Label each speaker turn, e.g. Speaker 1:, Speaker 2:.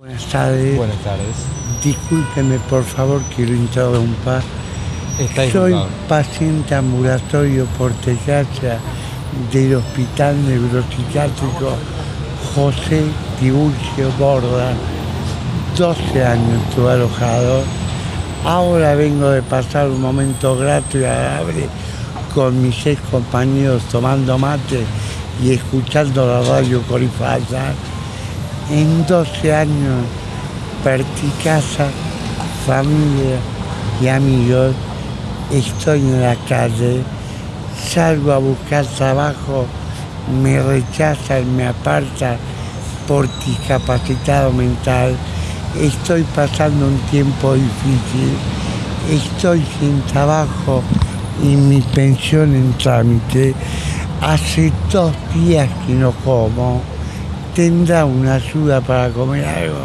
Speaker 1: Buenas tardes.
Speaker 2: Buenas tardes.
Speaker 1: Discúlpeme, por favor, que lo interrumpa.
Speaker 2: Está
Speaker 1: Soy paciente ambulatorio por desgracia del Hospital Neuropsiquiátrico José Tiburcio Borda. 12 años estuve alojado. Ahora vengo de pasar un momento grato y agradable con mis ex compañeros tomando mate y escuchando la radio Corifalsa. En 12 años perdí casa, familia y amigos. Estoy en la calle, salgo a buscar trabajo, me rechazan, me apartan por discapacitado mental. Estoy pasando un tiempo difícil, estoy sin trabajo y mi pensión en trámite. Hace dos días que no como. ¿Tendrá una ayuda para comer algo?